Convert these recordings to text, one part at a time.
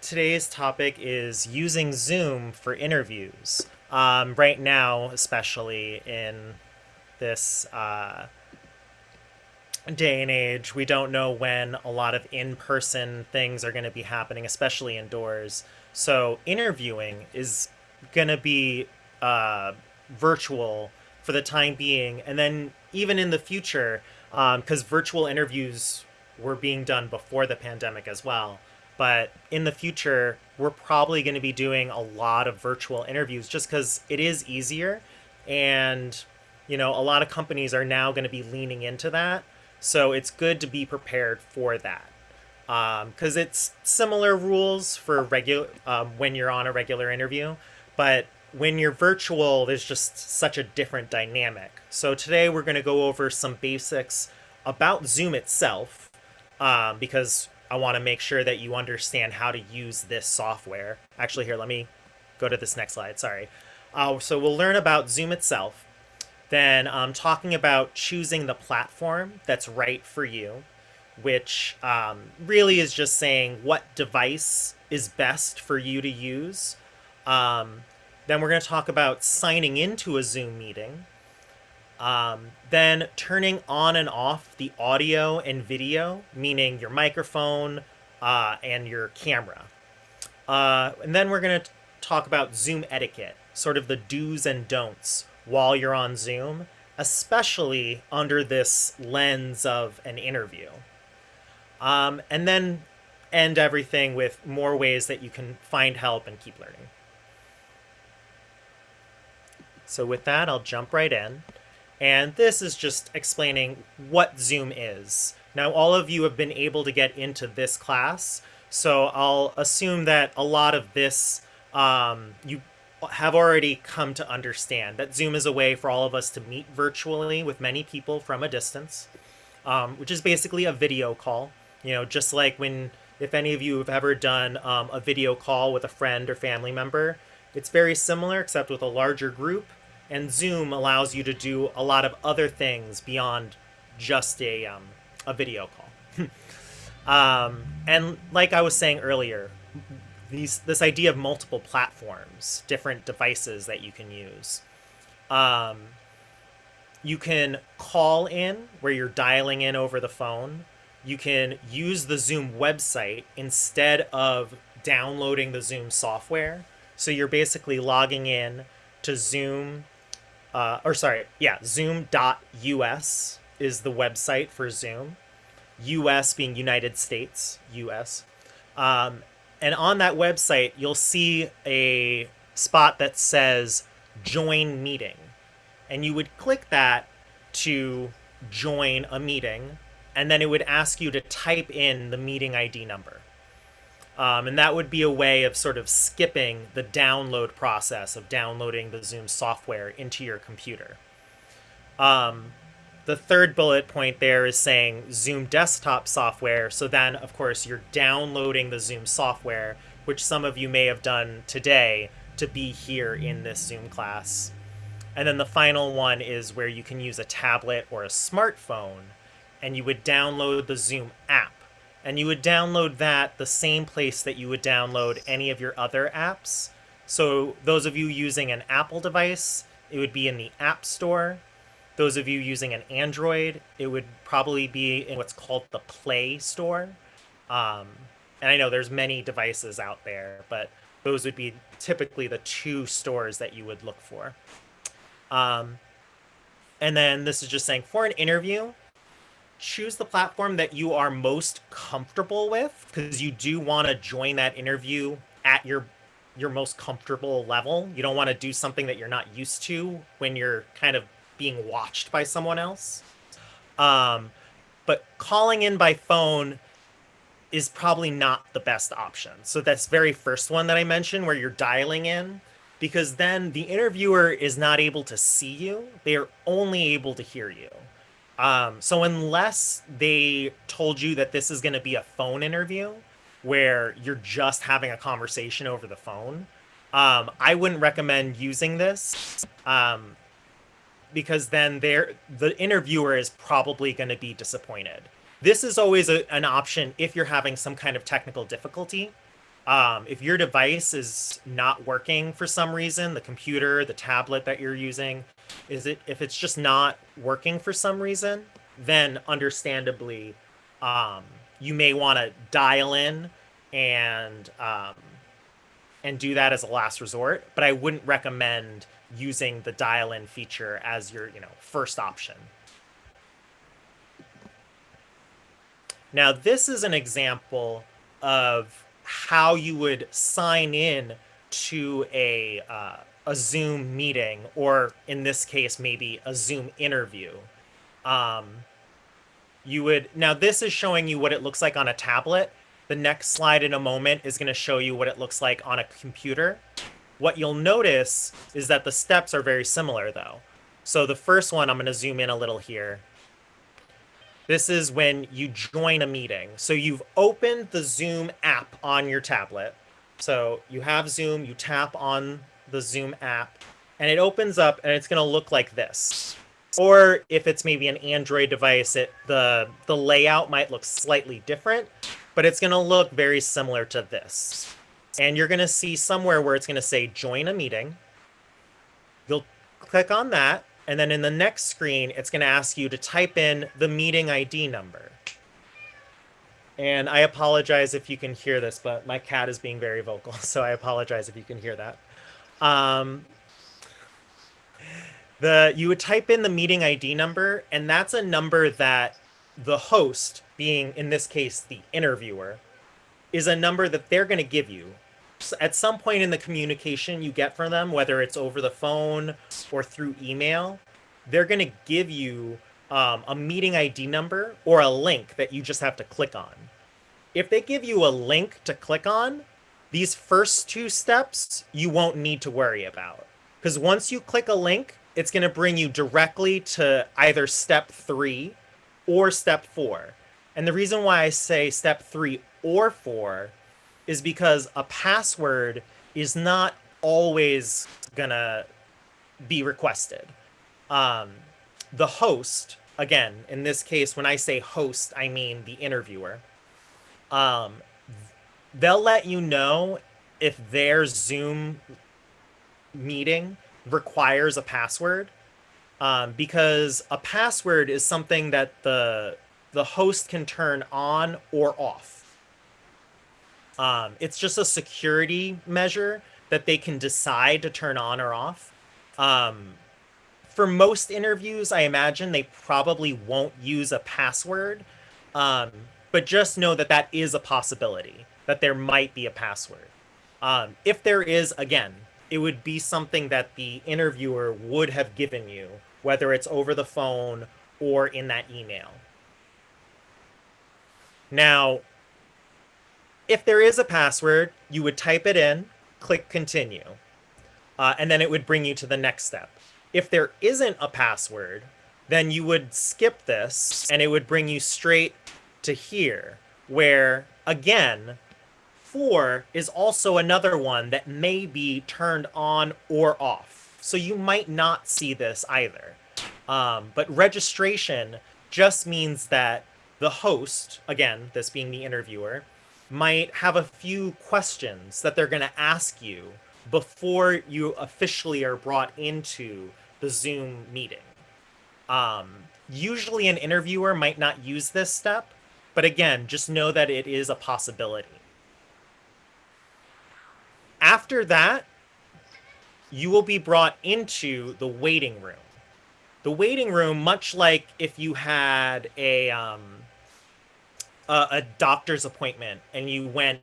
today's topic is using Zoom for interviews. Um, right now, especially in this uh, day and age, we don't know when a lot of in person things are going to be happening, especially indoors. So, interviewing is going to be uh, virtual for the time being. And then, even in the future, because um, virtual interviews were being done before the pandemic as well. But in the future, we're probably going to be doing a lot of virtual interviews just because it is easier. And, you know, a lot of companies are now going to be leaning into that. So it's good to be prepared for that. Because um, it's similar rules for regular um, when you're on a regular interview, but when you're virtual, there's just such a different dynamic. So today we're going to go over some basics about Zoom itself, um, because I want to make sure that you understand how to use this software. Actually, here, let me go to this next slide. Sorry. Uh, so we'll learn about Zoom itself, then um, talking about choosing the platform that's right for you, which um, really is just saying what device is best for you to use. Um, then we're going to talk about signing into a Zoom meeting. Um, then turning on and off the audio and video, meaning your microphone uh, and your camera. Uh, and then we're going to talk about Zoom etiquette, sort of the do's and don'ts while you're on Zoom, especially under this lens of an interview. Um, and then end everything with more ways that you can find help and keep learning. So with that, I'll jump right in. And this is just explaining what Zoom is. Now, all of you have been able to get into this class, so I'll assume that a lot of this um, you have already come to understand that Zoom is a way for all of us to meet virtually with many people from a distance, um, which is basically a video call. You know, just like when, if any of you have ever done um, a video call with a friend or family member, it's very similar except with a larger group and Zoom allows you to do a lot of other things beyond just a, um, a video call. um, and like I was saying earlier, these, this idea of multiple platforms, different devices that you can use. Um, you can call in where you're dialing in over the phone. You can use the Zoom website instead of downloading the Zoom software. So you're basically logging in to Zoom uh, or sorry, yeah, zoom.us is the website for Zoom. US being United States, US. Um, and on that website, you'll see a spot that says join meeting. And you would click that to join a meeting, and then it would ask you to type in the meeting ID number. Um, and that would be a way of sort of skipping the download process of downloading the Zoom software into your computer. Um, the third bullet point there is saying Zoom desktop software. So then, of course, you're downloading the Zoom software, which some of you may have done today to be here in this Zoom class. And then the final one is where you can use a tablet or a smartphone, and you would download the Zoom app and you would download that the same place that you would download any of your other apps. So those of you using an Apple device, it would be in the App Store. Those of you using an Android, it would probably be in what's called the Play Store. Um, and I know there's many devices out there, but those would be typically the two stores that you would look for. Um, and then this is just saying for an interview, choose the platform that you are most comfortable with because you do want to join that interview at your your most comfortable level. You don't want to do something that you're not used to when you're kind of being watched by someone else. Um, but calling in by phone is probably not the best option. So that's very first one that I mentioned where you're dialing in because then the interviewer is not able to see you. They are only able to hear you. Um, so unless they told you that this is going to be a phone interview where you're just having a conversation over the phone, um, I wouldn't recommend using this um, because then the interviewer is probably going to be disappointed. This is always a, an option if you're having some kind of technical difficulty. Um, if your device is not working for some reason, the computer, the tablet that you're using, is it if it's just not working for some reason, then understandably, um, you may want to dial in and um, and do that as a last resort. But I wouldn't recommend using the dial in feature as your you know first option. Now this is an example of how you would sign in to a uh, a Zoom meeting, or in this case, maybe a Zoom interview. Um, you would now this is showing you what it looks like on a tablet. The next slide in a moment is going to show you what it looks like on a computer. What you'll notice is that the steps are very similar though. So the first one, I'm going to zoom in a little here. This is when you join a meeting. So you've opened the Zoom app on your tablet. So you have Zoom, you tap on the Zoom app, and it opens up and it's going to look like this. Or if it's maybe an Android device, it the the layout might look slightly different, but it's going to look very similar to this. And you're going to see somewhere where it's going to say join a meeting. You'll click on that, and then in the next screen, it's going to ask you to type in the meeting ID number. And I apologize if you can hear this, but my cat is being very vocal, so I apologize if you can hear that. Um, the you would type in the meeting ID number, and that's a number that the host, being in this case the interviewer, is a number that they're going to give you at some point in the communication you get from them, whether it's over the phone or through email, they're going to give you um, a meeting ID number or a link that you just have to click on. If they give you a link to click on, these first two steps you won't need to worry about. Because once you click a link, it's going to bring you directly to either step three or step four. And the reason why I say step three or four is because a password is not always gonna be requested. Um, the host, again, in this case, when I say host, I mean the interviewer. Um, they'll let you know if their Zoom meeting requires a password, um, because a password is something that the the host can turn on or off. Um, it's just a security measure that they can decide to turn on or off. Um, for most interviews, I imagine they probably won't use a password, um, but just know that that is a possibility, that there might be a password. Um, if there is, again, it would be something that the interviewer would have given you, whether it's over the phone or in that email. Now, if there is a password, you would type it in, click continue, uh, and then it would bring you to the next step. If there isn't a password, then you would skip this and it would bring you straight to here, where again, four is also another one that may be turned on or off. So you might not see this either. Um, but registration just means that the host, again, this being the interviewer, might have a few questions that they're going to ask you before you officially are brought into the Zoom meeting. Um, usually, an interviewer might not use this step, but again, just know that it is a possibility. After that, you will be brought into the waiting room. The waiting room, much like if you had a um, a, a doctor's appointment and you went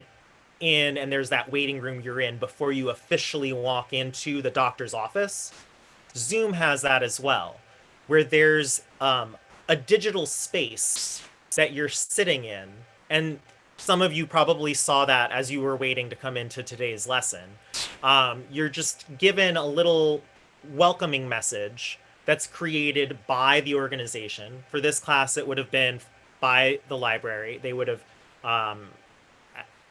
in and there's that waiting room you're in before you officially walk into the doctor's office. Zoom has that as well, where there's um, a digital space that you're sitting in. And some of you probably saw that as you were waiting to come into today's lesson. Um, you're just given a little welcoming message that's created by the organization. For this class, it would have been by the library. They would have. Um,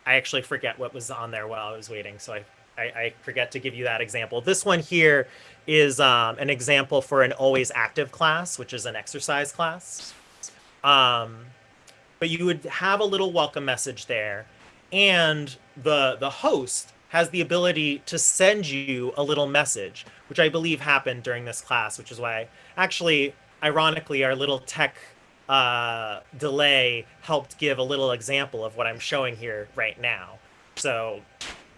I actually forget what was on there while I was waiting, so I, I, I forget to give you that example. This one here is um, an example for an always active class, which is an exercise class. Um, but you would have a little welcome message there. and the the host has the ability to send you a little message, which I believe happened during this class, which is why actually, ironically, our little tech uh, delay helped give a little example of what I'm showing here right now. So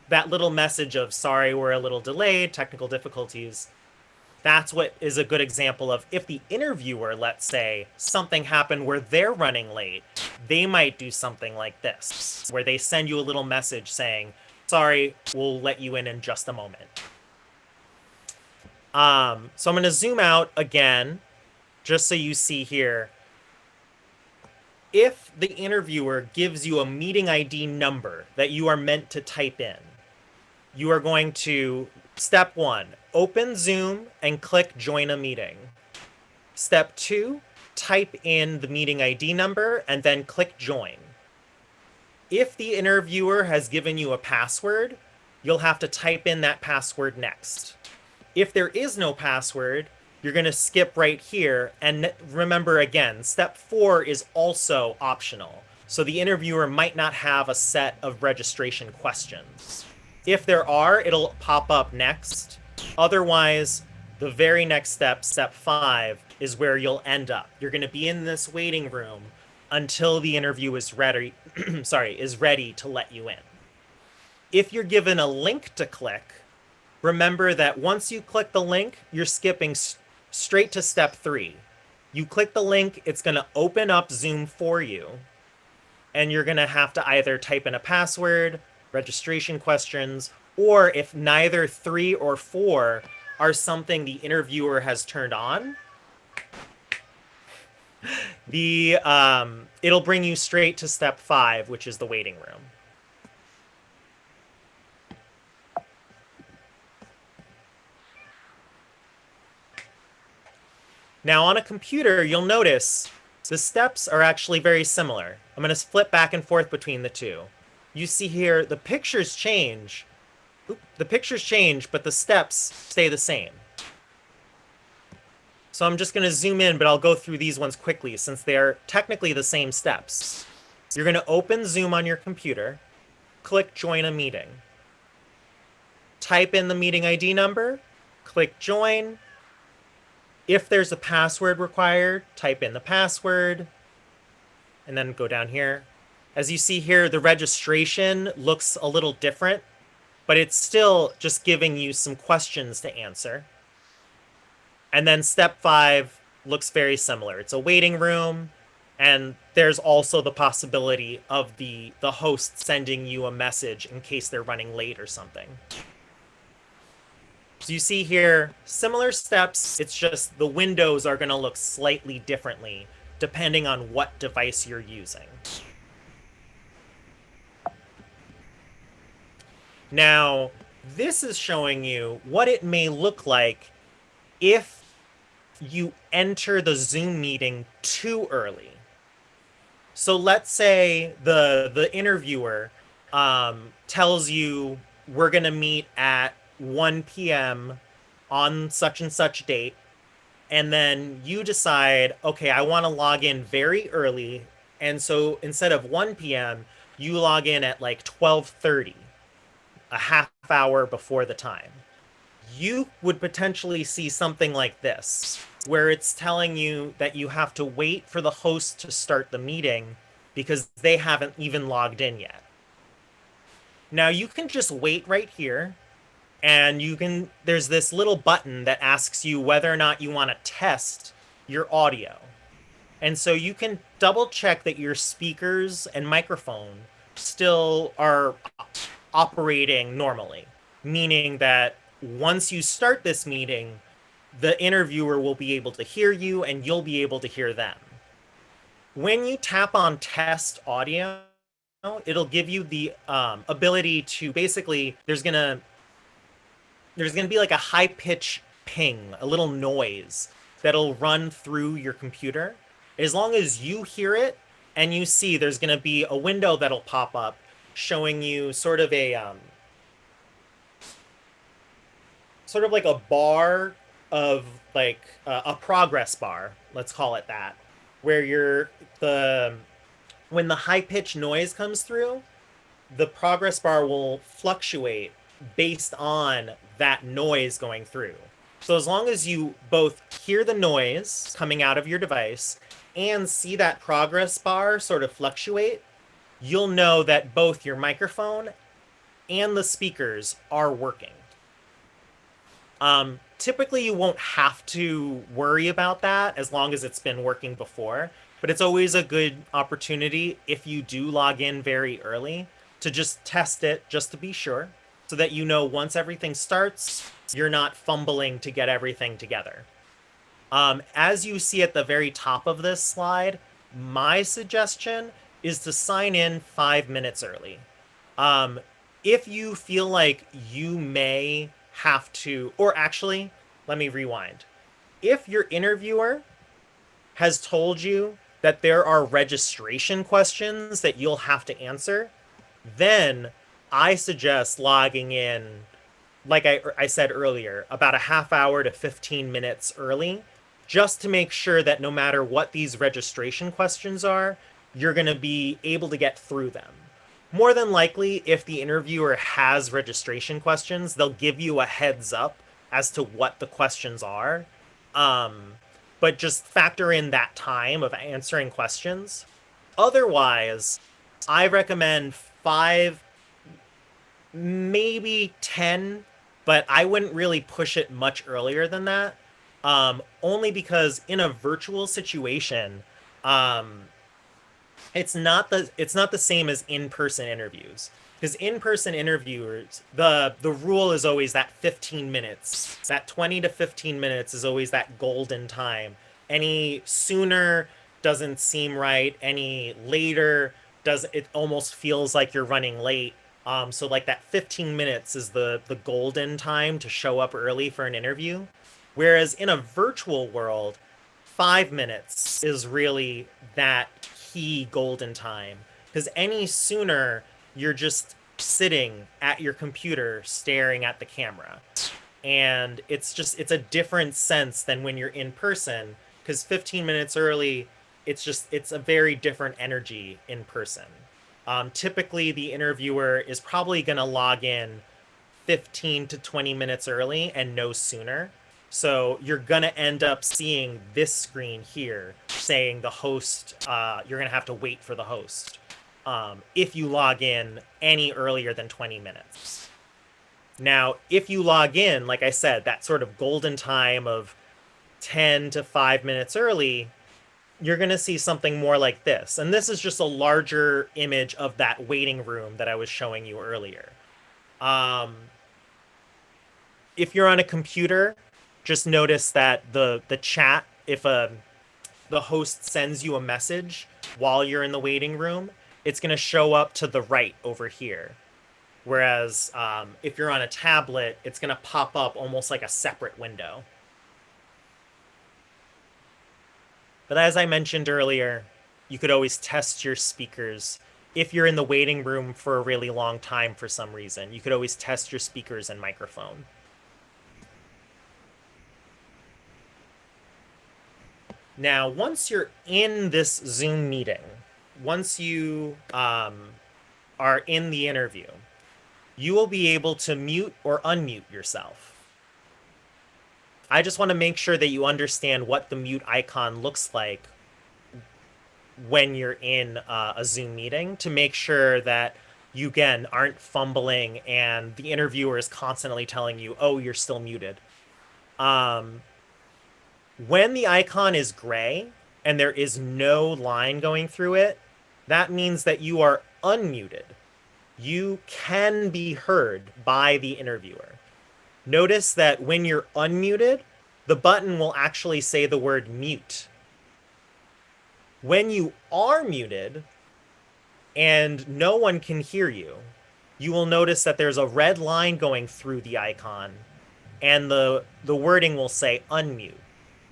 that little message of sorry, we're a little delayed, technical difficulties. That's what is a good example of if the interviewer, let's say, something happened where they're running late, they might do something like this, where they send you a little message saying, sorry, we'll let you in in just a moment. Um, so I'm going to zoom out again, just so you see here. If the interviewer gives you a meeting ID number that you are meant to type in, you are going to, step one, open Zoom and click join a meeting. Step two, type in the meeting ID number and then click join. If the interviewer has given you a password, you'll have to type in that password next. If there is no password, you're going to skip right here. And remember again, step four is also optional. So the interviewer might not have a set of registration questions. If there are, it'll pop up next. Otherwise, the very next step, step five, is where you'll end up. You're going to be in this waiting room until the interview is ready, sorry, is ready to let you in. If you're given a link to click, remember that once you click the link, you're skipping straight to step three. You click the link, it's going to open up Zoom for you, and you're going to have to either type in a password, registration questions, or if neither three or four are something the interviewer has turned on, the um, it'll bring you straight to step five, which is the waiting room. Now on a computer, you'll notice the steps are actually very similar. I'm going to flip back and forth between the two. You see here, the pictures change. Oop, the pictures change, but the steps stay the same. So I'm just going to zoom in, but I'll go through these ones quickly since they're technically the same steps. You're going to open Zoom on your computer, click Join a Meeting. Type in the meeting ID number, click Join, if there's a password required, type in the password, and then go down here. As you see here, the registration looks a little different, but it's still just giving you some questions to answer. And then step five looks very similar. It's a waiting room, and there's also the possibility of the, the host sending you a message in case they're running late or something. So you see here, similar steps, it's just the windows are going to look slightly differently depending on what device you're using. Now, this is showing you what it may look like if you enter the Zoom meeting too early. So let's say the the interviewer um, tells you we're to meet at 1 p.m. on such and such date, and then you decide, okay, I want to log in very early, and so instead of 1 p.m., you log in at like 12:30, a half hour before the time. You would potentially see something like this, where it's telling you that you have to wait for the host to start the meeting because they haven't even logged in yet. Now you can just wait right here and you can there's this little button that asks you whether or not you want to test your audio. And so you can double check that your speakers and microphone still are operating normally, meaning that once you start this meeting, the interviewer will be able to hear you and you'll be able to hear them. When you tap on test audio, it'll give you the um, ability to basically, there's to there's to be like a high pitch ping, a little noise that'll run through your computer. As long as you hear it and you see there's to be a window that'll pop up showing you sort of a um, sort of like a bar of like uh, a progress bar, let's call it that, where you're the when the high pitch noise comes through, the progress bar will fluctuate based on that noise going through. So as long as you both hear the noise coming out of your device and see that progress bar sort of fluctuate, you'll know that both your microphone and the speakers are working. Um, typically, you won't have to worry about that as long as it's been working before, but it's always a good opportunity if you do log in very early to just test it just to be sure so that you know once everything starts, you're not fumbling to get everything together. Um, as you see at the very top of this slide, my suggestion is to sign in five minutes early. Um, if you feel like you may have to, or actually, let me rewind. If your interviewer has told you that there are registration questions that you'll have to answer, then I suggest logging in, like I, I said earlier, about a half hour to 15 minutes early, just to make sure that no matter what these registration questions are, you're going to be able to get through them. More than likely, if the interviewer has registration questions, they'll give you a heads up as to what the questions are. Um, but just factor in that time of answering questions. Otherwise, I recommend five, maybe 10, but I wouldn't really push it much earlier than that. Um, only because in a virtual situation, um, it's not the it's not the same as in-person interviews. Because in-person interviewers the the rule is always that 15 minutes. That 20 to 15 minutes is always that golden time. Any sooner doesn't seem right any later does it almost feels like you're running late. Um, so like that 15 minutes is the the golden time to show up early for an interview. Whereas in a virtual world five minutes is really that key golden time. Because any sooner you're just sitting at your computer staring at the camera. And it's just it's a different sense than when you're in person because 15 minutes early it's just it's a very different energy in person. Um, typically the interviewer is probably going to log in 15 to 20 minutes early and no sooner so you're going to end up seeing this screen here saying the host, uh, you're going to have to wait for the host um, if you log in any earlier than 20 minutes. Now, if you log in, like I said, that sort of golden time of 10 to 5 minutes early, you're going to see something more like this. And this is just a larger image of that waiting room that I was showing you earlier. Um, if you're on a computer, just notice that the the chat if a the host sends you a message while you're in the waiting room it's going to show up to the right over here. Whereas um, if you're on a tablet it's going to pop up almost like a separate window. But as i mentioned earlier you could always test your speakers if you're in the waiting room for a really long time for some reason. You could always test your speakers and microphone Now, once you're in this Zoom meeting, once you um, are in the interview, you will be able to mute or unmute yourself. I just want to make sure that you understand what the mute icon looks like when you're in uh, a Zoom meeting to make sure that you, again, aren't fumbling and the interviewer is constantly telling you, oh, you're still muted. Um, when the icon is gray and there is no line going through it, that means that you are unmuted. You can be heard by the interviewer. Notice that when you're unmuted, the button will actually say the word mute. When you are muted and no one can hear you, you will notice that there's a red line going through the icon and the, the wording will say unmute.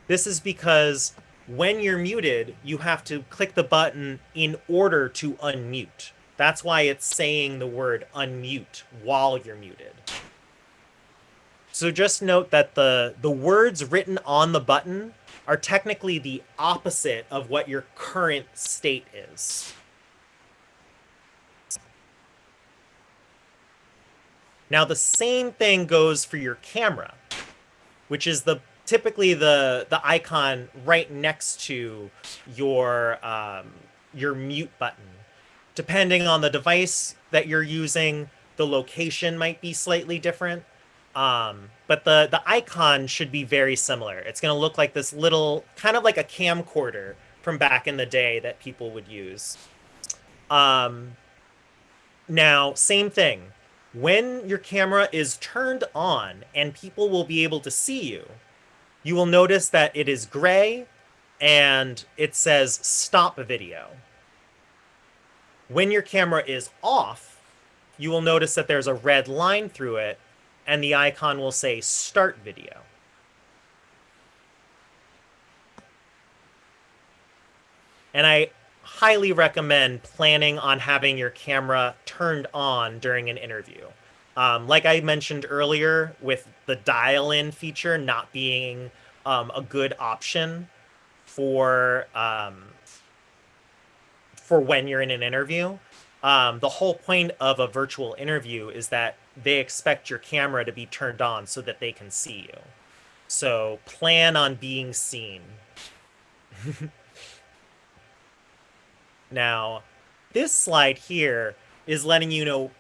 This is because when you're muted, you have to click the button in order to unmute. That's why it's saying the word unmute while you're muted. So just note that the, the words written on the button are technically the opposite of what your current state is. Now the same thing goes for your camera, which is the typically the the icon right next to your um, your mute button. Depending on the device that you're using, the location might be slightly different. Um, but the, the icon should be very similar. It's going to look like this little, kind of like a camcorder from back in the day that people would use. Um, now, same thing. When your camera is turned on and people will be able to see you, you will notice that it is gray and it says stop video. When your camera is off, you will notice that there's a red line through it and the icon will say start video. And I highly recommend planning on having your camera turned on during an interview. Um, like I mentioned earlier, with the dial-in feature not being um, a good option for um, for when you're in an interview. Um, the whole point of a virtual interview is that they expect your camera to be turned on so that they can see you. So plan on being seen. now, this slide here is letting you know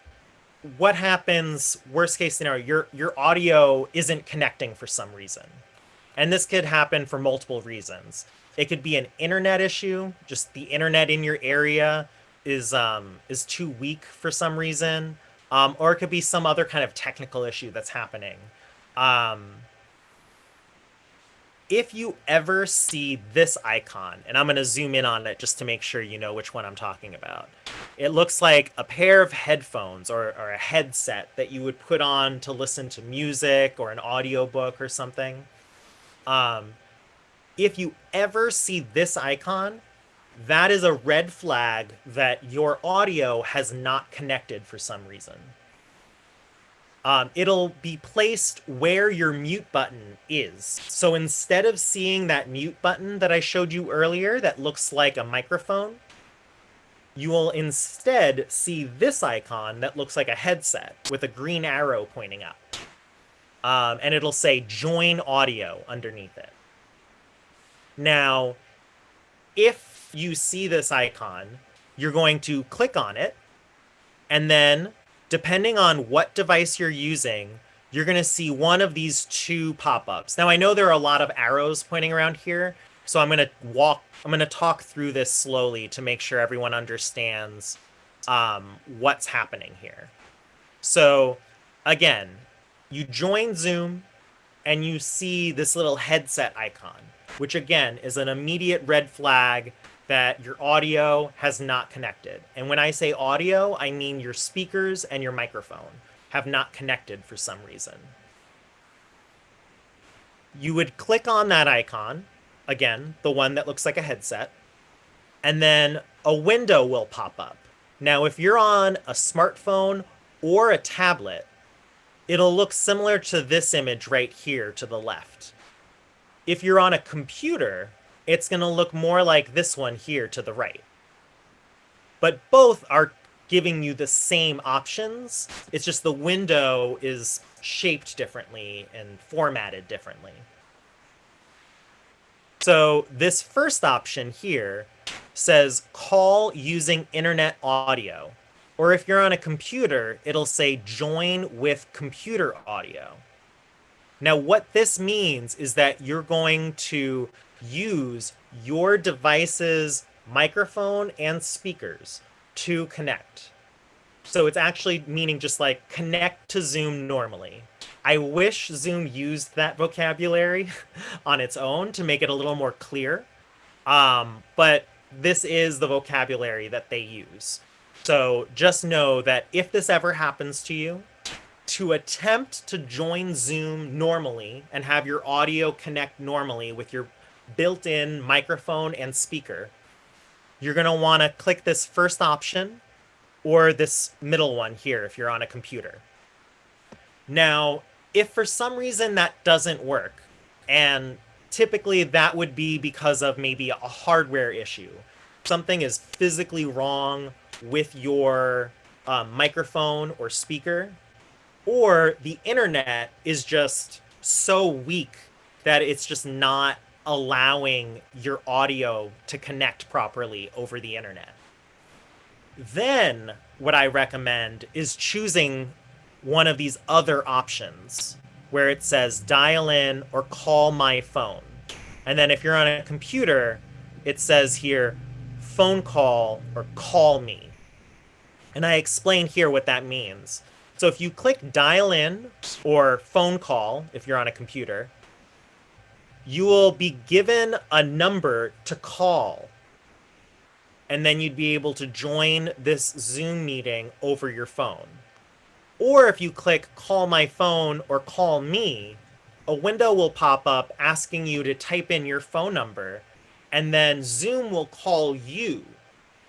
what happens worst case scenario your your audio isn't connecting for some reason. And this could happen for multiple reasons. It could be an internet issue just the internet in your area is um is too weak for some reason um or it could be some other kind of technical issue that's happening. Um if you ever see this icon, and I'm going to zoom in on it just to make sure you know which one I'm talking about. It looks like a pair of headphones or, or a headset that you would put on to listen to music or an audiobook or something. Um, if you ever see this icon, that is a red flag that your audio has not connected for some reason um, it'll be placed where your mute button is. So instead of seeing that mute button that I showed you earlier that looks like a microphone, you will instead see this icon that looks like a headset with a green arrow pointing up. Um, and it'll say join audio underneath it. Now, if you see this icon, you're going to click on it and then depending on what device you're using, you're going to see one of these two pop-ups. Now, I know there are a lot of arrows pointing around here, so I'm going to walk, I'm going to talk through this slowly to make sure everyone understands um, what's happening here. So again, you join Zoom and you see this little headset icon, which again is an immediate red flag that your audio has not connected. And when I say audio, I mean your speakers and your microphone have not connected for some reason. You would click on that icon, again, the one that looks like a headset, and then a window will pop up. Now, if you're on a smartphone or a tablet, it'll look similar to this image right here to the left. If you're on a computer, it's going to look more like this one here to the right. But both are giving you the same options. It's just the window is shaped differently and formatted differently. So this first option here says call using internet audio. Or if you're on a computer, it'll say join with computer audio. Now what this means is that you're going to use your device's microphone and speakers to connect. So it's actually meaning just like connect to Zoom normally. I wish Zoom used that vocabulary on its own to make it a little more clear. Um, but this is the vocabulary that they use. So just know that if this ever happens to you, to attempt to join Zoom normally and have your audio connect normally with your built-in microphone and speaker, you're going to want to click this first option or this middle one here if you're on a computer. Now, if for some reason that doesn't work, and typically that would be because of maybe a hardware issue, something is physically wrong with your um, microphone or speaker, or the internet is just so weak that it's just not allowing your audio to connect properly over the internet. Then, what I recommend is choosing one of these other options where it says dial in or call my phone. And then if you're on a computer, it says here phone call or call me. And I explain here what that means. So if you click dial in or phone call, if you're on a computer, you will be given a number to call. And then you'd be able to join this Zoom meeting over your phone. Or if you click call my phone or call me, a window will pop up asking you to type in your phone number, and then Zoom will call you.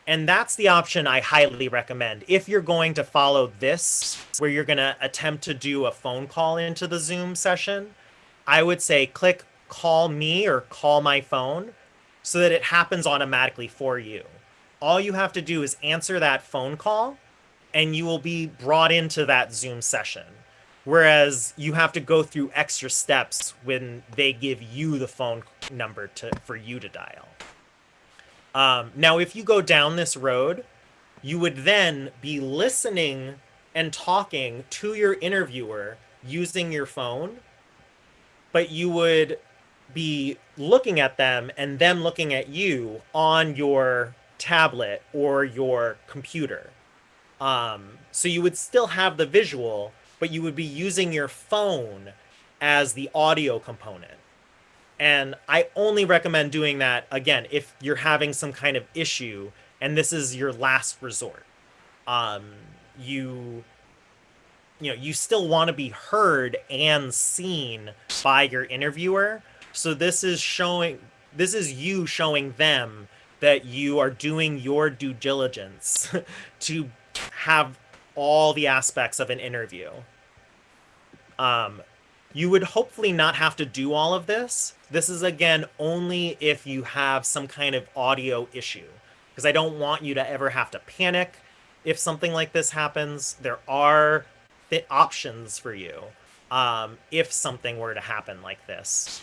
And that's the option I highly recommend. If you're going to follow this, where you're going to attempt to do a phone call into the Zoom session, I would say click call me or call my phone so that it happens automatically for you. All you have to do is answer that phone call and you will be brought into that Zoom session. Whereas you have to go through extra steps when they give you the phone number to for you to dial. Um, now, if you go down this road, you would then be listening and talking to your interviewer using your phone, but you would be looking at them and them looking at you on your tablet or your computer. Um, so you would still have the visual, but you would be using your phone as the audio component. And I only recommend doing that again if you're having some kind of issue and this is your last resort. Um, you you know, you still want to be heard and seen by your interviewer. So this is showing this is you showing them that you are doing your due diligence to have all the aspects of an interview. Um, you would hopefully not have to do all of this. This is again only if you have some kind of audio issue, because I don't want you to ever have to panic if something like this happens. There are options for you um, if something were to happen like this.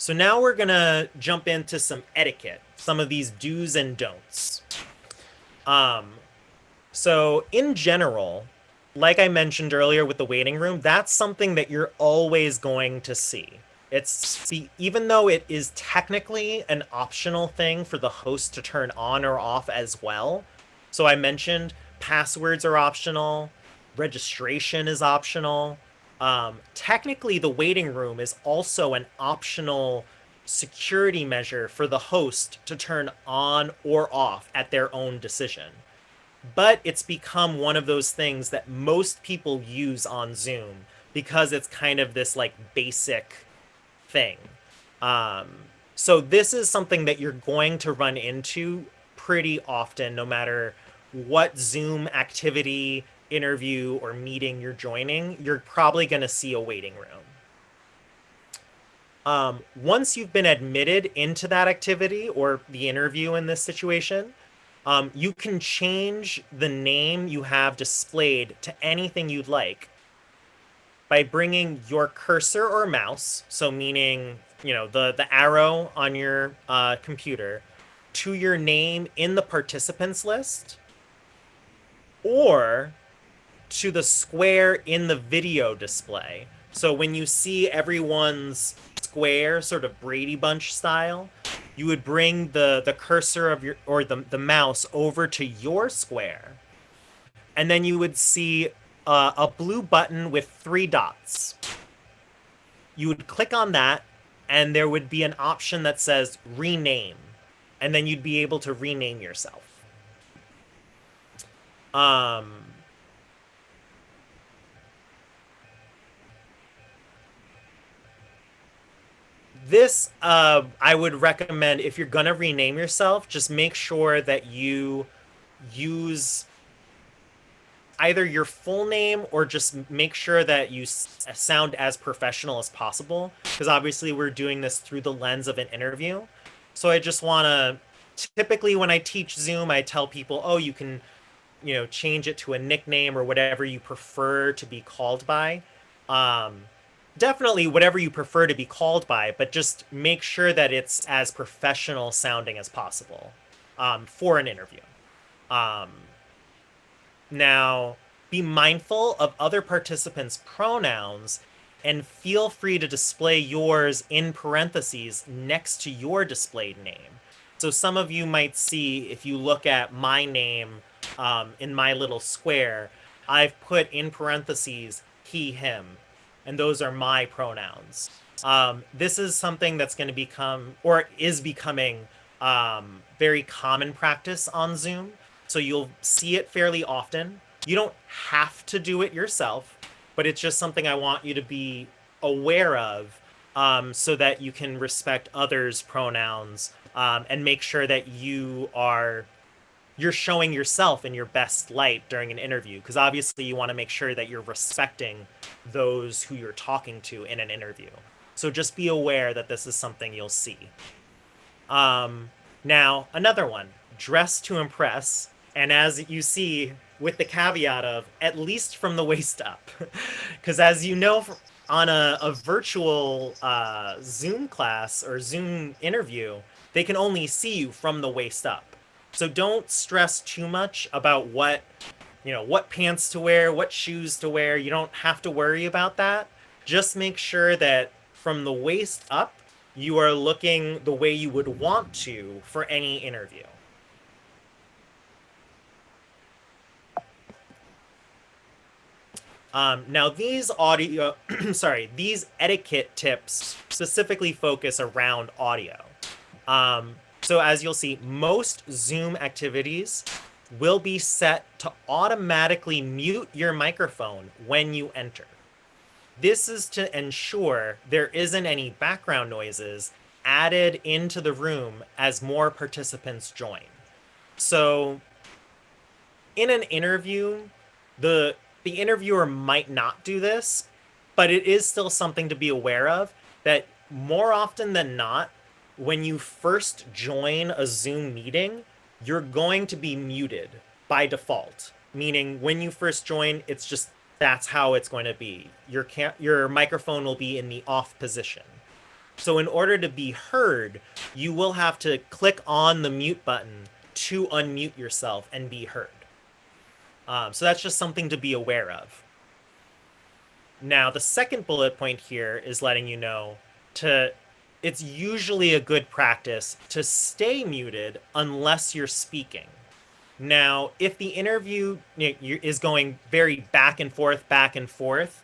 So now we're gonna jump into some etiquette, some of these do's and don'ts. Um, so in general, like I mentioned earlier with the waiting room, that's something that you're always going to see. It's even though it is technically an optional thing for the host to turn on or off as well. So I mentioned passwords are optional, registration is optional, um, technically, the waiting room is also an optional security measure for the host to turn on or off at their own decision. But it's become one of those things that most people use on Zoom because it's kind of this like basic thing. Um, so this is something that you're going to run into pretty often, no matter what Zoom activity interview or meeting you're joining, you're probably going to see a waiting room. Um, once you've been admitted into that activity or the interview in this situation, um, you can change the name you have displayed to anything you'd like by bringing your cursor or mouse, so meaning you know the the arrow on your uh, computer, to your name in the participants list, or to the square in the video display. So when you see everyone's square, sort of Brady Bunch style, you would bring the, the cursor of your, or the, the mouse over to your square. And then you would see uh, a blue button with three dots. You would click on that, and there would be an option that says rename. And then you'd be able to rename yourself. Um, this uh, I would recommend if you're gonna rename yourself, just make sure that you use either your full name or just make sure that you sound as professional as possible because obviously we're doing this through the lens of an interview. So I just want to typically when I teach Zoom, I tell people, "Oh, you can you know, change it to a nickname or whatever you prefer to be called by. Um, definitely whatever you prefer to be called by, but just make sure that it's as professional sounding as possible um, for an interview. Um, now, be mindful of other participants' pronouns and feel free to display yours in parentheses next to your displayed name. So some of you might see, if you look at my name um, in my little square, I've put in parentheses he, him, and those are my pronouns. Um, this is something that's going to become, or is becoming, um, very common practice on Zoom. So you'll see it fairly often. You don't have to do it yourself, but it's just something I want you to be aware of um, so that you can respect others' pronouns um, and make sure that you are you're showing yourself in your best light during an interview because obviously you want to make sure that you're respecting those who you're talking to in an interview. So just be aware that this is something you'll see. Um, now another one dress to impress and as you see with the caveat of at least from the waist up. Because as you know on a, a virtual uh, zoom class or zoom interview they can only see you from the waist up so don't stress too much about what, you know, what pants to wear, what shoes to wear. You don't have to worry about that. Just make sure that from the waist up, you are looking the way you would want to for any interview. Um, now these audio, sorry, these etiquette tips specifically focus around audio. Um, so as you'll see, most Zoom activities will be set to automatically mute your microphone when you enter. This is to ensure there isn't any background noises added into the room as more participants join. So in an interview, the the interviewer might not do this, but it is still something to be aware of that more often than not, when you first join a Zoom meeting, you're going to be muted by default. Meaning, when you first join, it's just that's how it's going to be. Your your microphone will be in the off position. So in order to be heard, you will have to click on the mute button to unmute yourself and be heard. Um, so that's just something to be aware of. Now, the second bullet point here is letting you know to it's usually a good practice to stay muted unless you're speaking. Now, if the interview is going very back and forth, back and forth,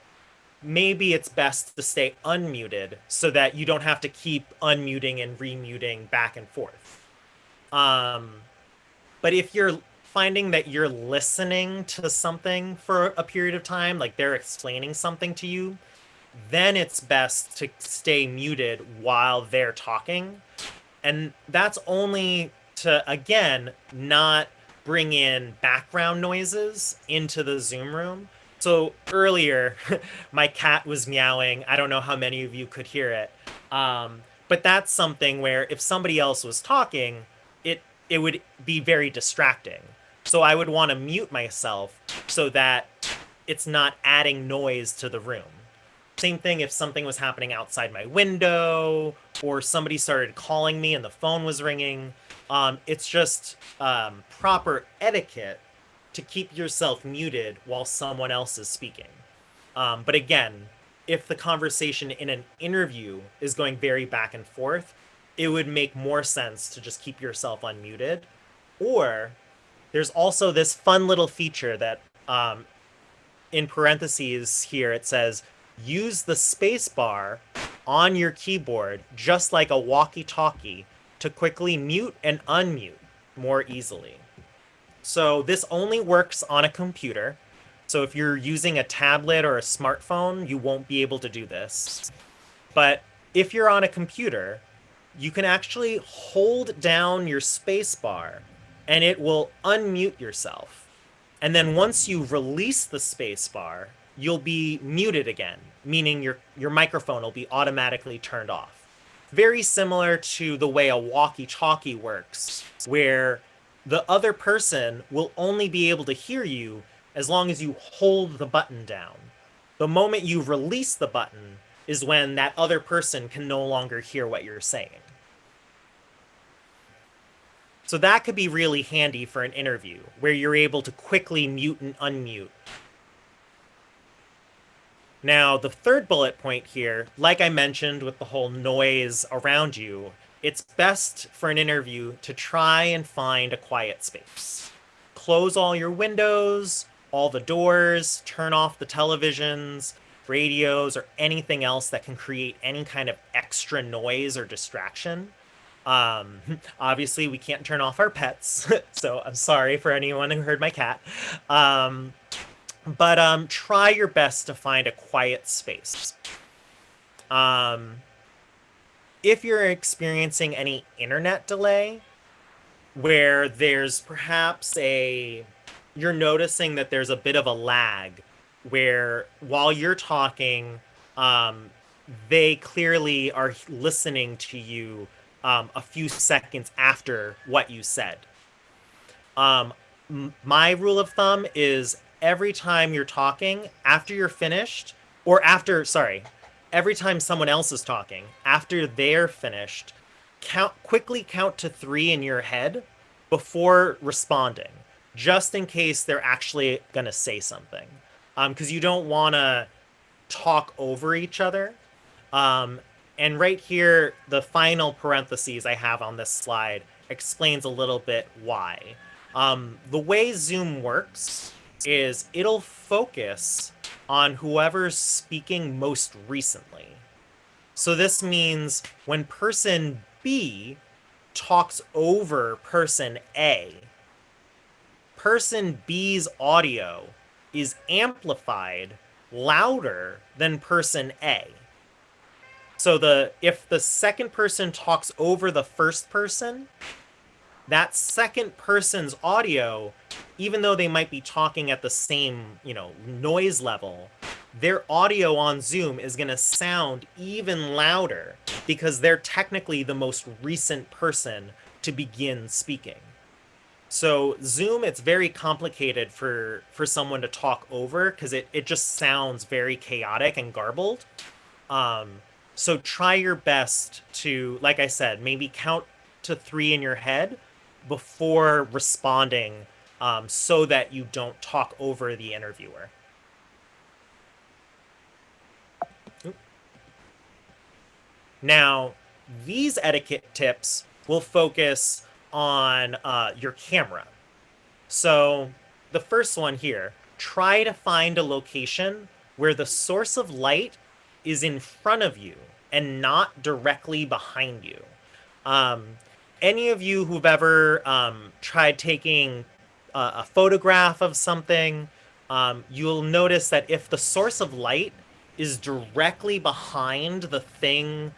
maybe it's best to stay unmuted so that you don't have to keep unmuting and remuting back and forth. Um, but if you're finding that you're listening to something for a period of time, like they're explaining something to you, then it's best to stay muted while they're talking. And that's only to, again, not bring in background noises into the Zoom room. So earlier, my cat was meowing. I don't know how many of you could hear it. Um, but that's something where if somebody else was talking, it it would be very distracting. So I would want to mute myself so that it's not adding noise to the room. Same thing if something was happening outside my window or somebody started calling me and the phone was ringing. Um, it's just um, proper etiquette to keep yourself muted while someone else is speaking. Um, but again, if the conversation in an interview is going very back and forth, it would make more sense to just keep yourself unmuted. Or there's also this fun little feature that um, in parentheses here it says use the spacebar on your keyboard just like a walkie-talkie to quickly mute and unmute more easily. So this only works on a computer. So if you're using a tablet or a smartphone, you won't be able to do this. But if you're on a computer, you can actually hold down your spacebar and it will unmute yourself. And then once you release the spacebar, you'll be muted again, meaning your, your microphone will be automatically turned off. Very similar to the way a walkie-talkie works, where the other person will only be able to hear you as long as you hold the button down. The moment you release the button is when that other person can no longer hear what you're saying. So that could be really handy for an interview where you're able to quickly mute and unmute. Now, the third bullet point here, like I mentioned with the whole noise around you, it's best for an interview to try and find a quiet space. Close all your windows, all the doors, turn off the televisions, radios, or anything else that can create any kind of extra noise or distraction. Um, obviously, we can't turn off our pets, so I'm sorry for anyone who heard my cat. Um, but um, try your best to find a quiet space. Um, if you're experiencing any internet delay, where there's perhaps a you're noticing that there's a bit of a lag where while you're talking um, they clearly are listening to you um, a few seconds after what you said um, my rule of thumb is every time you're talking after you're finished or after sorry every time someone else is talking after they're finished count quickly count to three in your head before responding just in case they're actually going to say something. Because um, you don't want to talk over each other. Um, and right here, the final parentheses I have on this slide explains a little bit why. Um, the way Zoom works is it'll focus on whoever's speaking most recently. So this means when person B talks over person A, person B's audio is amplified louder than person A. So the if the second person talks over the first person, that second person's audio, even though they might be talking at the same, you know, noise level, their audio on Zoom is going to sound even louder because they're technically the most recent person to begin speaking. So Zoom, it's very complicated for for someone to talk over because it, it just sounds very chaotic and garbled. Um, so try your best to, like I said, maybe count to three in your head before responding um, so that you don't talk over the interviewer. Now, these etiquette tips will focus on uh, your camera. So the first one here, try to find a location where the source of light is in front of you and not directly behind you. Um, any of you who've ever um, tried taking a, a, photograph of something, um, you'll notice that if the source of light is directly behind the thing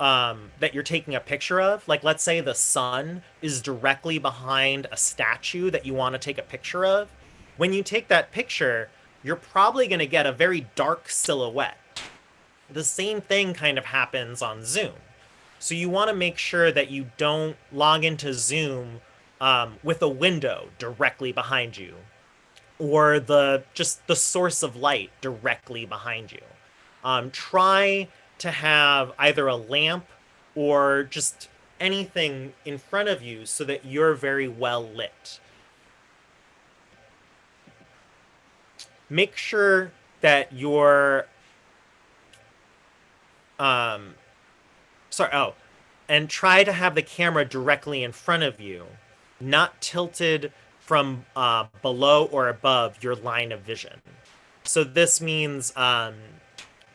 um, that you're taking a picture of. Like, let's say the sun is directly behind a statue that you want to take a picture of. When you take that picture, you're probably going to get a very dark silhouette. The same thing kind of happens on Zoom. So you want to make sure that you don't log into Zoom um, with a window directly behind you or the just the source of light directly behind you. Um, try to have either a lamp or just anything in front of you so that you're very well lit. Make sure that your um sorry oh and try to have the camera directly in front of you not tilted from uh, below or above your line of vision so this means um,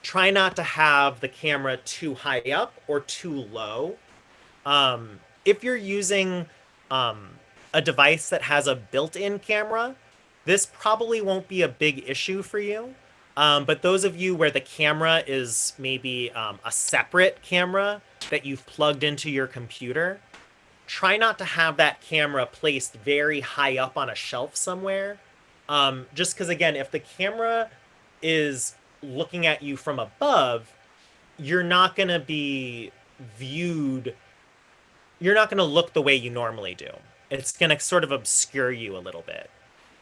try not to have the camera too high up or too low. Um, if you're using um, a device that has a built-in camera, this probably won't be a big issue for you. Um, but those of you where the camera is maybe um, a separate camera that you've plugged into your computer, try not to have that camera placed very high up on a shelf somewhere. Um, just because, again, if the camera is looking at you from above, you're not going to be viewed, you're not going to look the way you normally do. it's going to sort of obscure you a little bit.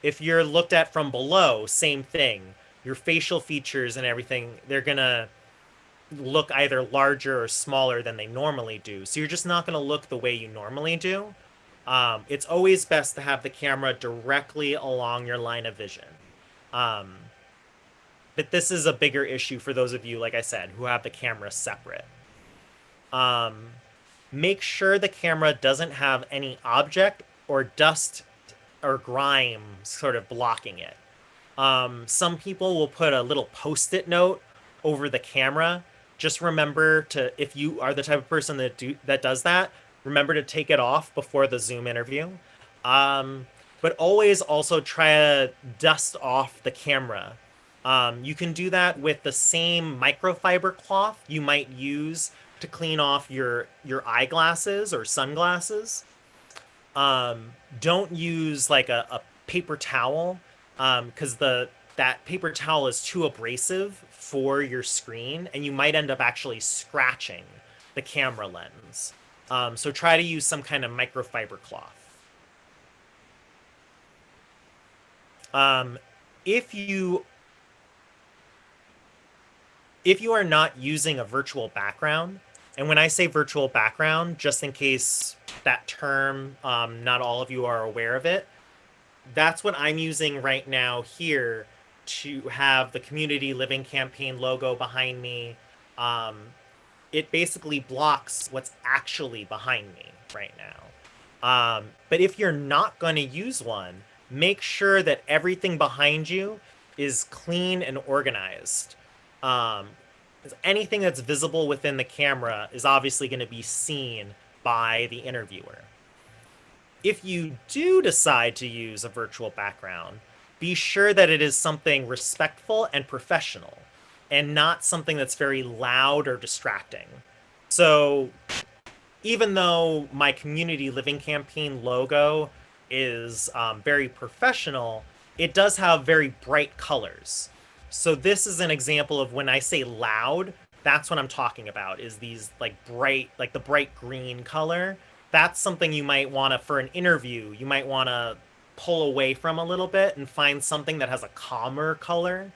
If you're looked at from below, same thing. Your facial features and everything, they're going to look either larger or smaller than they normally do. So you're just not going to look the way you normally do. Um, it's always best to have the camera directly along your line of vision. Um, but this is a bigger issue for those of you, like I said, who have the camera separate. Um, make sure the camera doesn't have any object or dust or grime sort of blocking it. Um, some people will put a little post-it note over the camera. Just remember to, if you are the type of person that do that does that, remember to take it off before the Zoom interview. Um, but always also try to dust off the camera. Um, you can do that with the same microfiber cloth you might use to clean off your your eyeglasses or sunglasses. Um, don't use like a, a paper towel because um, the that paper towel is too abrasive for your screen, and you might end up actually scratching the camera lens. Um, so try to use some kind of microfiber cloth. Um, if you if you are not using a virtual background, and when I say virtual background, just in case that term, um, not all of you are aware of it, that's what I'm using right now here to have the community living campaign logo behind me. Um, it basically blocks what's actually behind me right now. Um, but if you're not going to use one, make sure that everything behind you is clean and organized. Um, anything that's visible within the camera is obviously going to be seen by the interviewer. If you do decide to use a virtual background, be sure that it is something respectful and professional and not something that's very loud or distracting. So even though my community living campaign logo is um, very professional, it does have very bright colors. So this is an example of when I say loud, that's what I'm talking about is these like bright, like the bright green color. That's something you might want to, for an interview, you might want to pull away from a little bit and find something that has a calmer color.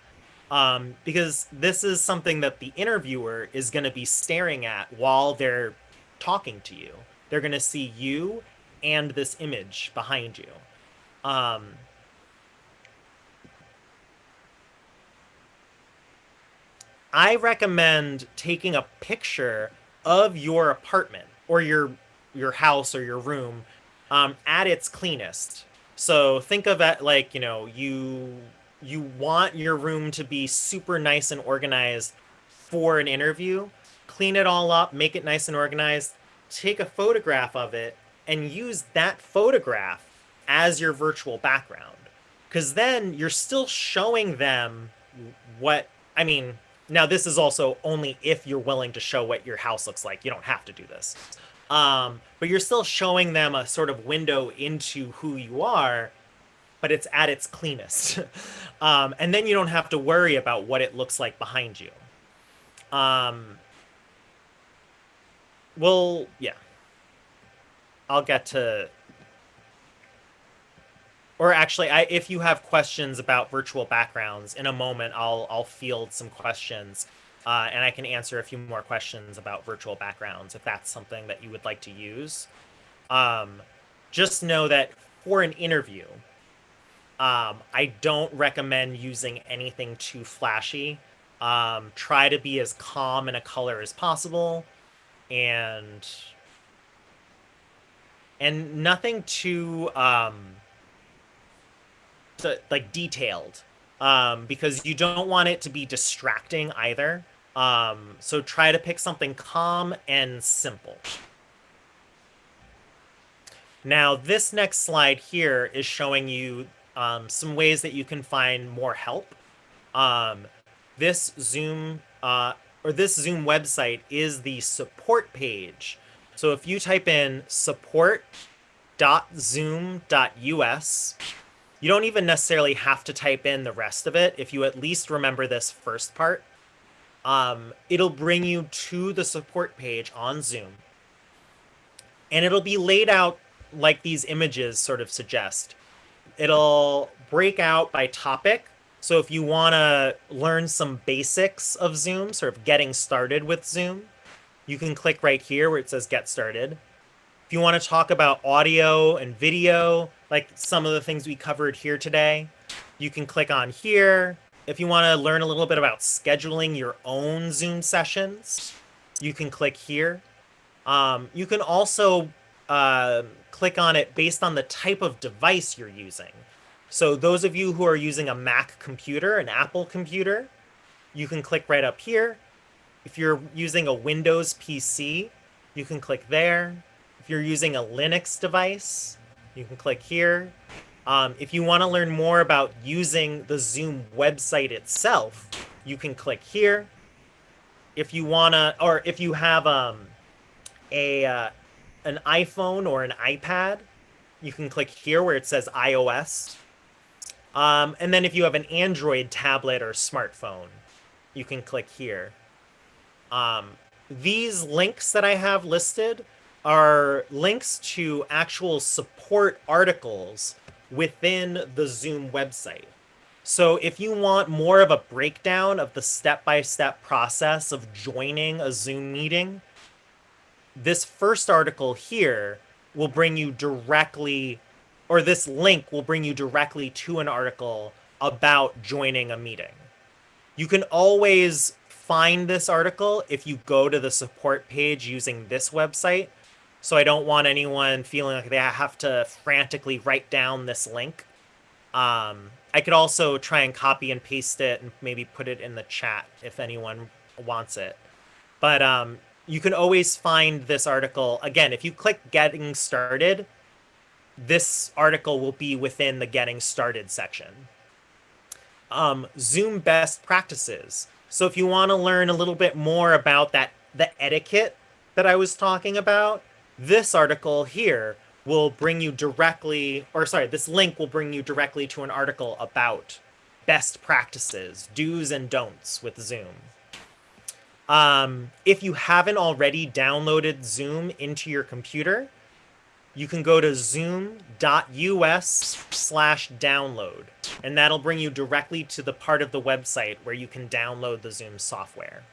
Um, because this is something that the interviewer is going to be staring at while they're talking to you. They're going to see you and this image behind you. Um, I recommend taking a picture of your apartment or your your house or your room um, at its cleanest. So think of it like you know you you want your room to be super nice and organized for an interview. Clean it all up, make it nice and organized. Take a photograph of it and use that photograph as your virtual background. Because then you're still showing them what I mean now, this is also only if you're willing to show what your house looks like. You don't have to do this. Um, but you're still showing them a sort of window into who you are, but it's at its cleanest. um, and then you don't have to worry about what it looks like behind you. Um, well, yeah. I'll get to or actually, I, if you have questions about virtual backgrounds, in a moment I'll I'll field some questions, uh, and I can answer a few more questions about virtual backgrounds if that's something that you would like to use. Um, just know that for an interview, um, I don't recommend using anything too flashy. Um, try to be as calm in a color as possible, and and nothing too um, like detailed um, because you don't want it to be distracting either. Um, so try to pick something calm and simple. Now, this next slide here is showing you um, some ways that you can find more help. Um, this Zoom uh, or this Zoom website is the support page. So if you type in support.zoom.us, you don't even necessarily have to type in the rest of it. If you at least remember this first part, um, it'll bring you to the support page on Zoom. And it'll be laid out like these images sort of suggest. It'll break out by topic. So if you want to learn some basics of Zoom, sort of getting started with Zoom, you can click right here where it says Get Started. If you want to talk about audio and video, like some of the things we covered here today, you can click on here. If you want to learn a little bit about scheduling your own Zoom sessions, you can click here. Um, you can also uh, click on it based on the type of device you're using. So those of you who are using a Mac computer, an Apple computer, you can click right up here. If you're using a Windows PC, you can click there. If you're using a Linux device, you can click here. Um, if you want to learn more about using the Zoom website itself, you can click here. If you want to, or if you have um, a uh, an iPhone or an iPad, you can click here where it says iOS. Um, and then if you have an Android tablet or smartphone, you can click here. Um, these links that I have listed are links to actual support articles within the Zoom website. So if you want more of a breakdown of the step-by-step process of joining a Zoom meeting, this first article here will bring you directly, or this link will bring you directly to an article about joining a meeting. You can always find this article if you go to the support page using this website. So I don't want anyone feeling like they have to frantically write down this link. Um, I could also try and copy and paste it and maybe put it in the chat if anyone wants it. But um, you can always find this article. Again, if you click Getting Started, this article will be within the Getting Started section. Um, Zoom best practices. So if you want to learn a little bit more about that, the etiquette that I was talking about, this article here will bring you directly, or sorry, this link will bring you directly to an article about best practices, do's and don'ts with Zoom. Um, if you haven't already downloaded Zoom into your computer, you can go to zoom.us slash download, and that'll bring you directly to the part of the website where you can download the Zoom software.